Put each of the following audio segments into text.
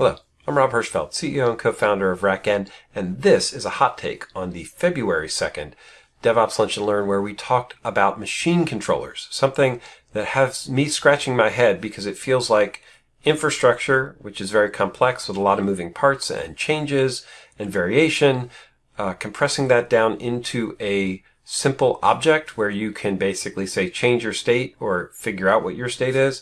Hello, I'm Rob Hirschfeld, CEO and co-founder of RackN, and this is a hot take on the February 2nd DevOps Lunch and Learn where we talked about machine controllers, something that has me scratching my head because it feels like infrastructure, which is very complex with a lot of moving parts and changes and variation, uh, compressing that down into a simple object where you can basically say change your state or figure out what your state is,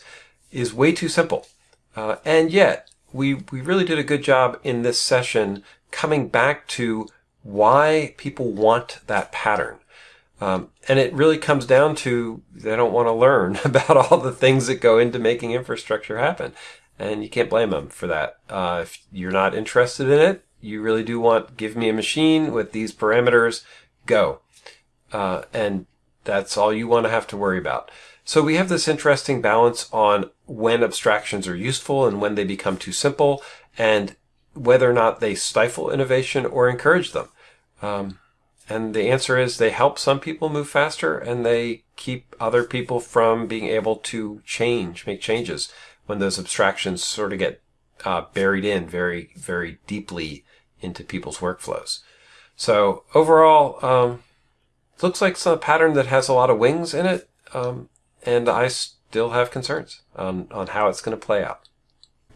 is way too simple. Uh, and yet, we, we really did a good job in this session coming back to why people want that pattern. Um, and it really comes down to they don't want to learn about all the things that go into making infrastructure happen. And you can't blame them for that. Uh, if you're not interested in it, you really do want, give me a machine with these parameters, go. Uh, and that's all you want to have to worry about. So we have this interesting balance on when abstractions are useful and when they become too simple and whether or not they stifle innovation or encourage them. Um, and the answer is they help some people move faster and they keep other people from being able to change, make changes when those abstractions sort of get uh, buried in very, very deeply into people's workflows. So overall, um, looks like a pattern that has a lot of wings in it. Um, and I still have concerns on, on how it's going to play out.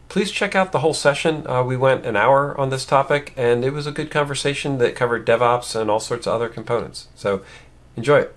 Please check out the whole session. Uh, we went an hour on this topic, and it was a good conversation that covered DevOps and all sorts of other components. So enjoy it.